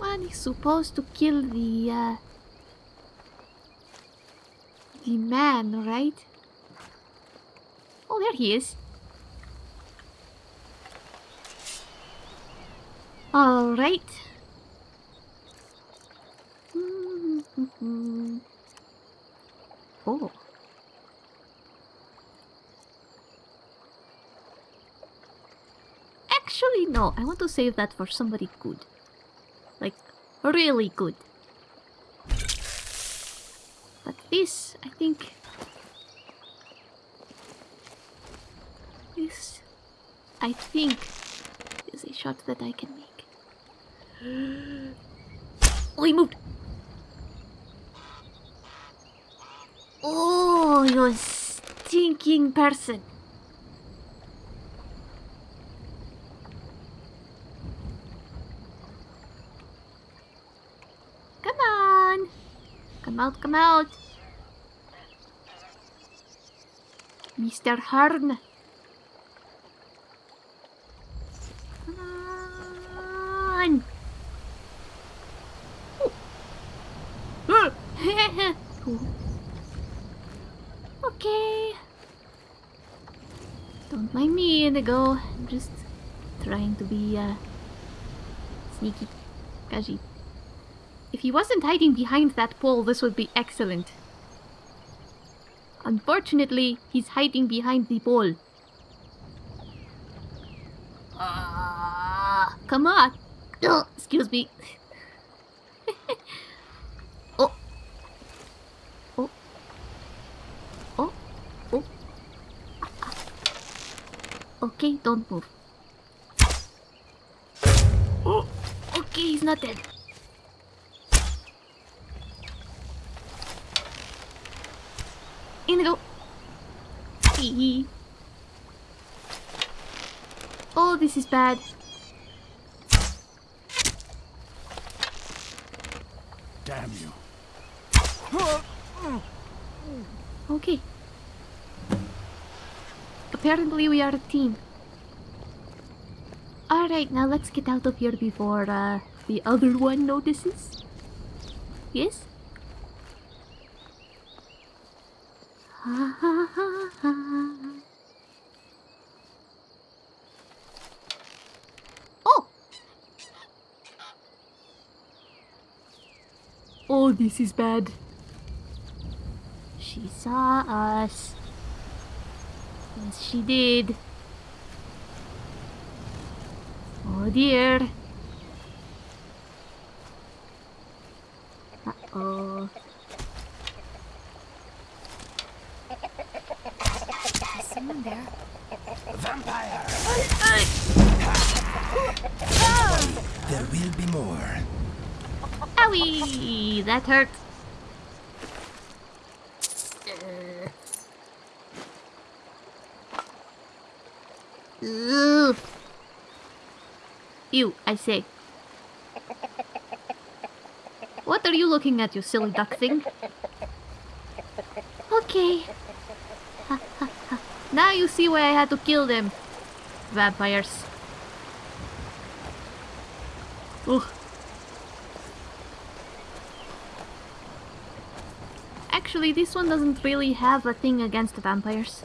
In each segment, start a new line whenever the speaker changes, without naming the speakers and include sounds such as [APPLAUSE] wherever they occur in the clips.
one is supposed to kill the, uh, the man, right? Oh, there he is. All right. [LAUGHS] oh. Actually, no. I want to save that for somebody good. Really good. But this, I think... This, I think, is a shot that I can make. [GASPS] oh, he moved! Oh, you stinking person! Come on! Come out, come out! Mr. Hearn! Come on! [LAUGHS] Okay. Don't mind me, Inigo. I'm just trying to be, uh, sneaky. Kaji. If he wasn't hiding behind that pole, this would be excellent. Unfortunately, he's hiding behind the pole. Ah, come on. Oh, excuse me. [LAUGHS] oh. Oh. Oh. Oh. Okay, don't move. Oh. Okay, he's not dead. This is bad.
Damn you.
Okay. Apparently we are a team. Alright, now let's get out of here before uh, the other one notices. Yes? Ha ha ha ha. Oh, this is bad. She saw us. Yes, she did. Oh dear. Uh-oh.
Someone there?
Vampire!
Ah!
There will be more.
Owie! That hurt. Ugh. Ew, I say. What are you looking at, you silly duck thing? Okay. [LAUGHS] now you see why I had to kill them. Vampires. Ugh. Actually, this one doesn't really have a thing against the vampires.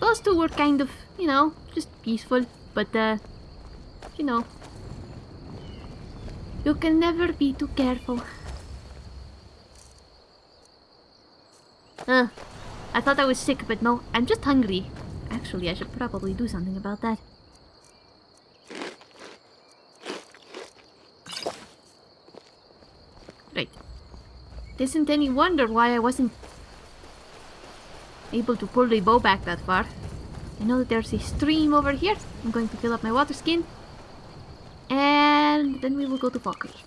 Those two were kind of, you know, just peaceful, but, uh, you know. You can never be too careful. Uh, I thought I was sick, but no, I'm just hungry. Actually, I should probably do something about that. Right. Isn't any wonder why I wasn't able to pull the bow back that far. I know that there's a stream over here. I'm going to fill up my water skin. And then we will go to Falkreath.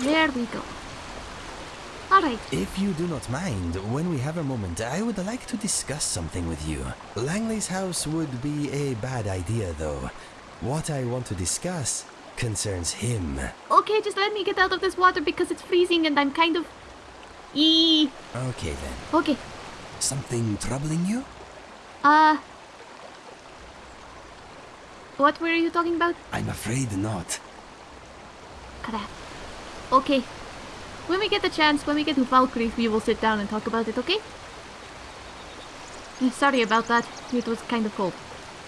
There we go. Alright.
If you do not mind, when we have a moment, I would like to discuss something with you. Langley's house would be a bad idea, though. What I want to discuss concerns him.
Okay, just let me get out of this water because it's freezing and I'm kind of. Eee.
Okay then.
Okay.
Something troubling you?
Uh. What were you talking about?
I'm afraid not.
Crap. Okay. When we get the chance, when we get to Falkreath, we will sit down and talk about it, okay? Sorry about that. It was kind of cold.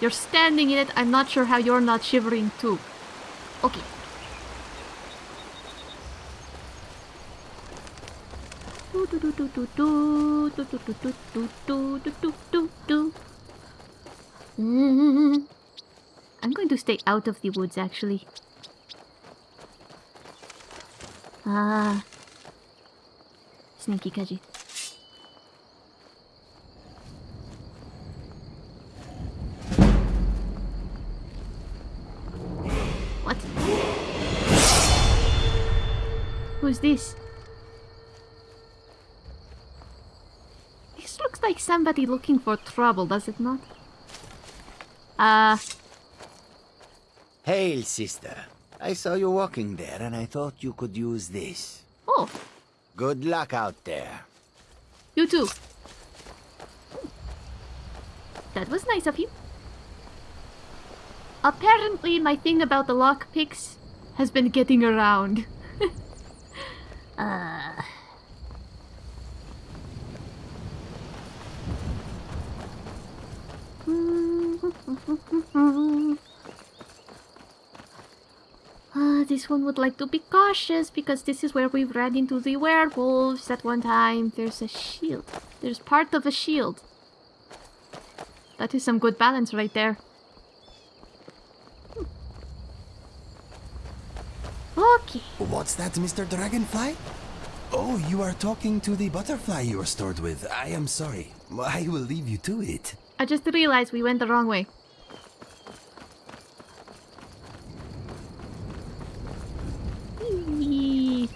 You're standing in it. I'm not sure how you're not shivering too. Okay. Mm-hmm. I'm going to stay out of the woods, actually. Ah, Sneaky Kaji. What? Who's this? This looks like somebody looking for trouble, does it not? Uh,
Hail, sister. I saw you walking there and I thought you could use this.
oh,
Good luck out there.
you too. That was nice of you. Apparently, my thing about the lockpicks has been getting around. [LAUGHS] uh. [LAUGHS] Ah, this one would like to be cautious because this is where we've ran into the werewolves at one time. There's a shield. There's part of a shield. That is some good balance right there. Okay.
What's that, Mr. Dragonfly? Oh, you are talking to the butterfly you were stored with. I am sorry. I will leave you to it.
I just realized we went the wrong way. Eee.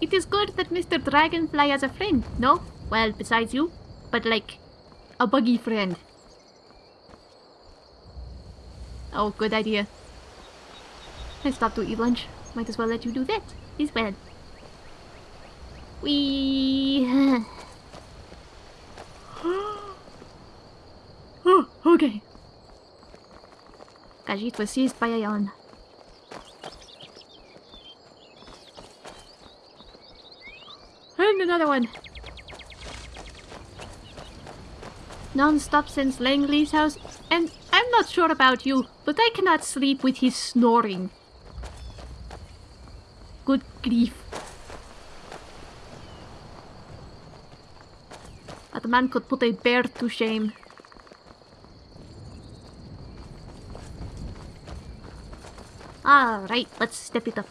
It is good that Mr. Dragonfly has a friend, no? Well, besides you, but like a buggy friend. Oh, good idea. I stopped to eat lunch. Might as well let you do that as well. We. oh, [GASPS] [GASPS] okay. Khajiit was seized by a yawn. And another one. Non-stop since Langley's house, and I'm not sure about you, but I cannot sleep with his snoring. Good grief. That man could put a bear to shame. Alright, let's step it up.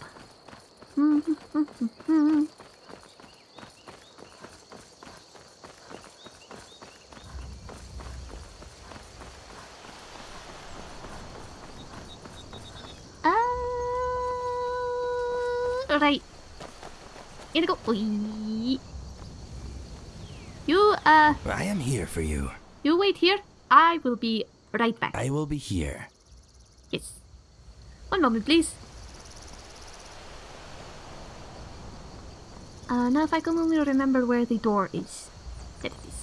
[LAUGHS] Uh, right. We go. You, uh,
I am here for you.
you wait here. I will be right back.
I will be here.
Yes. One moment, please. Uh, now if I can only remember where the door is. There it is.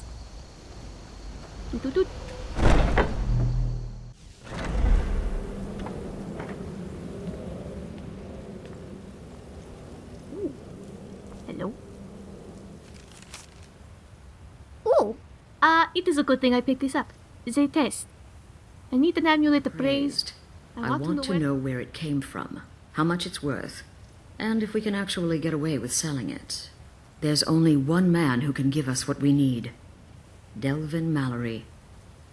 Ooh. Hello. Oh! Uh, it is a good thing I picked this up. It's a test. I need an amulet appraised.
I want, to,
where-
know where it came from, how much it's worth, and if we can actually get away with selling it. There's only one man who can give us what we need. Delvin Mallory.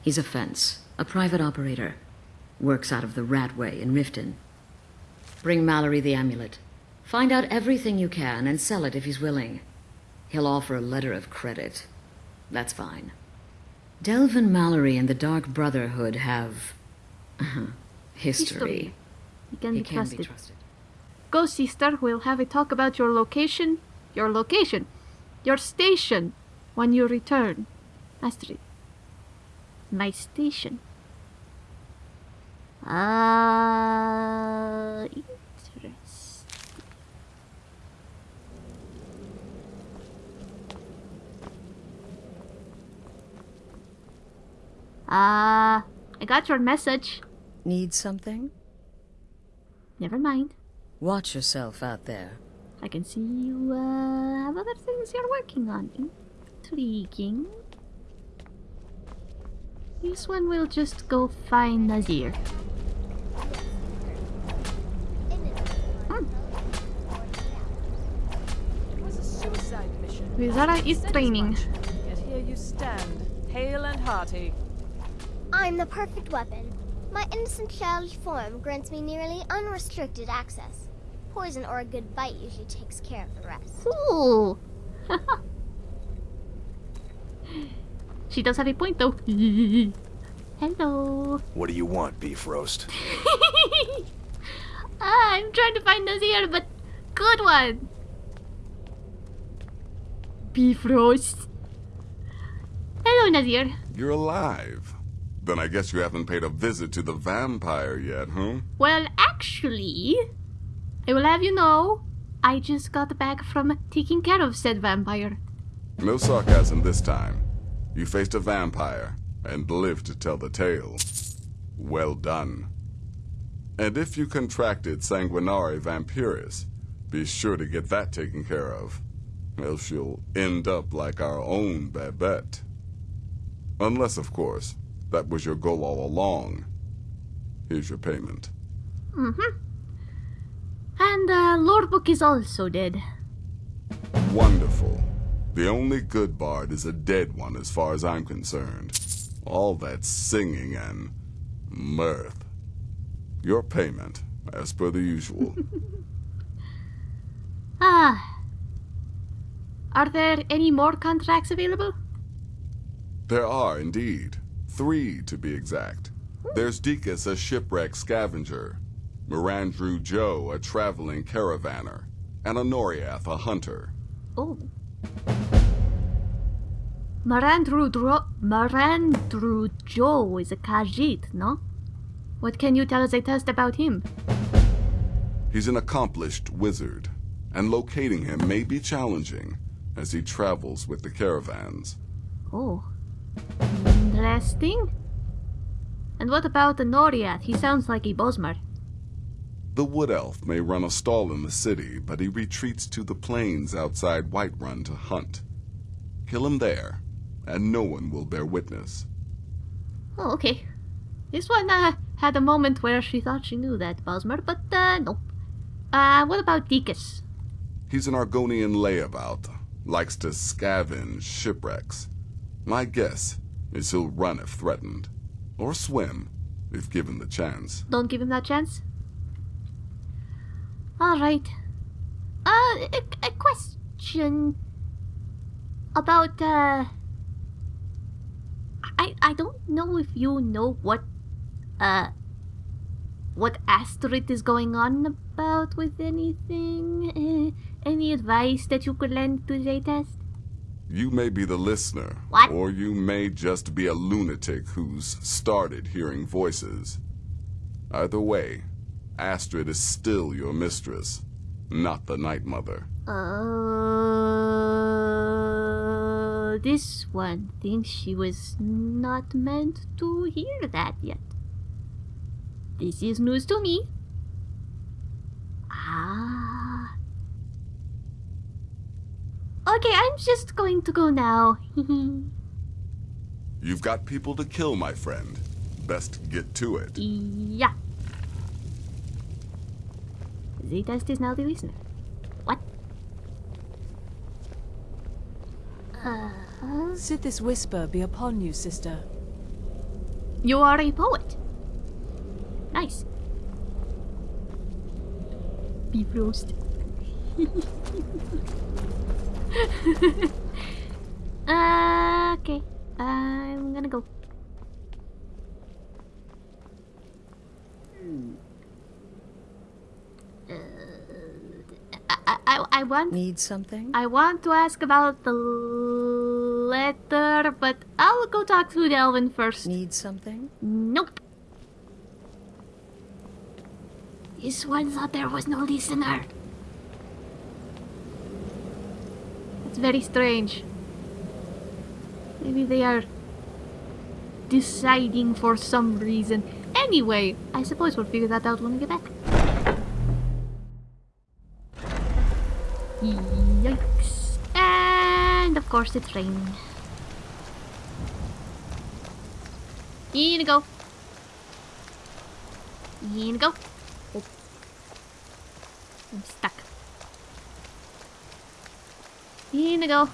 He's a fence, a private operator. Works out of the Ratway in Riften. Bring Mallory the amulet. Find out everything you can and sell it if he's willing. He'll offer a letter of credit. That's fine. Delvin Mallory and the Dark Brotherhood have... history.
You can
He
be
can
trusted.
be trusted.
Go, sister. We'll have a talk about your location. Your location. Your station. When you return. Astrid. My station. Uh, interesting. Uh, I got your message.
Need something?
Never mind.
Watch yourself out there.
I can see you uh, have other things you're working on. Intriguing. This one will just go find Nazir.
It was a suicide mission.
Vizara is
as
training.
Yet here you stand, hale and hearty.
I'm the perfect weapon. My innocent childish form grants me nearly unrestricted access. Poison or a good bite usually takes care of the rest.
Ooh. [LAUGHS] she does have a point though. [LAUGHS] Hello.
What do you want, beef roast?
ah, [LAUGHS] I'm trying to find Nazir, but good one. Beef roast. Hello, Nazir.
You're alive. Then I guess you haven't paid a visit to the vampire yet, huh?
Well, actually, I will have you know, I just got back from taking care of said vampire.
No sarcasm this time. You faced a vampire and lived to tell the tale. Well done. And if you contracted Sanguinare Vampiris, be sure to get that taken care of. Else you'll end up like our own Babette. Unless, of course, that was your goal all along. Here's your payment.
Mm-hmm. And uh, Lurbuk is also dead.
Wonderful. The only good bard is a dead one as far as I'm concerned. All that singing and mirth. Your payment, as per the usual. [LAUGHS]
Ah. Are there any more contracts available?
there are indeed. Three, to be exact. There's Deekus, a shipwreck scavenger. Ma'randru-jo, a traveling caravaner. And Anoriath, a hunter.
Oh. Marandru Dro- Marandru Joe is a Khajiit, no? What can you tell us a test about him?
He's an accomplished wizard, and locating him may be challenging as he travels with the caravans.
Oh. Interesting. And what about the Noriath? He sounds like a Bosmer.
The Wood Elf may run a stall in the city, but he retreats to the plains outside Whiterun to hunt. Kill him there, and no one will bear witness.
Oh, okay. This one uh, had a moment where she thought she knew that Bosmer, but uh, nope. Uh, what about Deekus?
He's an Argonian layabout, likes to scavenge shipwrecks. My guess is he'll run if threatened, or swim if given the chance.
Don't give him that chance. Alright. Uh, a, a question about, uh. I, I don't know if you know what, uh. What Astrid is going on about with anything? Uh, [LAUGHS] any advice that you could lend to Zaytest?
You may be the listener,
What?
or you may just be a lunatic who's started hearing voices. Either way, Astrid is still your mistress, not the Night Mother.
Uh, this one thinks she was not meant to hear that yet. This is news to me. Okay, I'm just going to go now. [LAUGHS]
You've got people to kill, my friend. Best get to it.
yeah. Z-Test is now the listener. What? Uh,
Sit this whisper be upon you, sister.
You are a poet. Nice. Beef roast. [LAUGHS] [LAUGHS] uh, okay. I'm gonna go. Uh, I, I, I want
Need something?
I want to ask about the letter, but I'll go talk to Delvin first.
Need something?
Nope. This one thought there was no listener. It's very strange. Maybe they are deciding for some reason. Anyway, I suppose we'll figure that out when we get back. Yikes. And of course it's raining. In go. In go. Oh. I'm stuck. You go.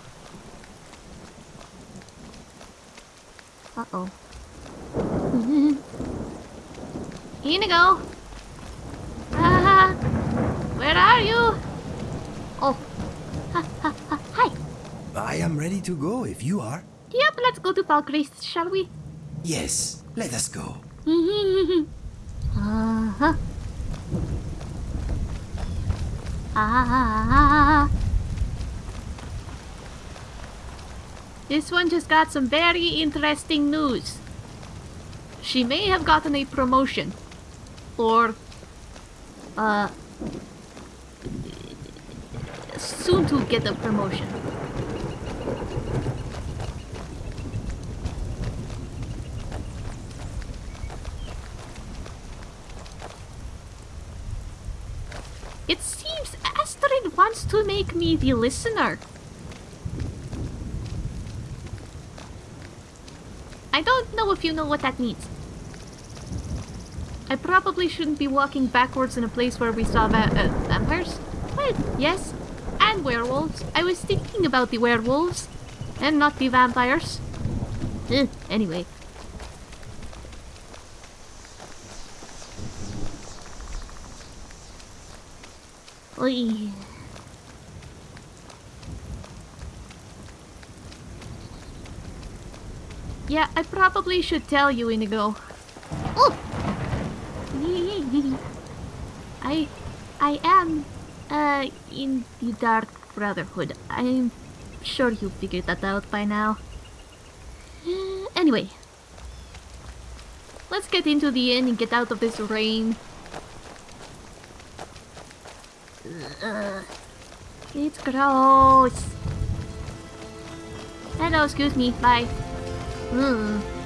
Uh-oh. [LAUGHS] You go. Ah, where are you? Oh. Ha, ha, ha. Hi.
I am ready to go if you are.
Yep, let's go to Falkreath, shall we?
Yes, let us go. [LAUGHS]
uh-huh. Ah. This one just got some very interesting news. She may have gotten a promotion. Or, uh, soon to get a promotion. It seems Astrid wants to make me the listener. I don't know if you know what that means. I probably shouldn't be walking backwards in a place where we saw va uh, vampires. Well, yes, and werewolves. I was thinking about the werewolves, and not the vampires. Eh, anyway. Oy. Yeah, I probably should tell you, Inigo. Oh! [LAUGHS] I... I am, uh, in the Dark Brotherhood. I'm sure you figured that out by now. [GASPS] Anyway. Let's get into the inn and get out of this rain. Uh, [SIGHS] it's gross. Hello, excuse me. Bye. 嗯嗯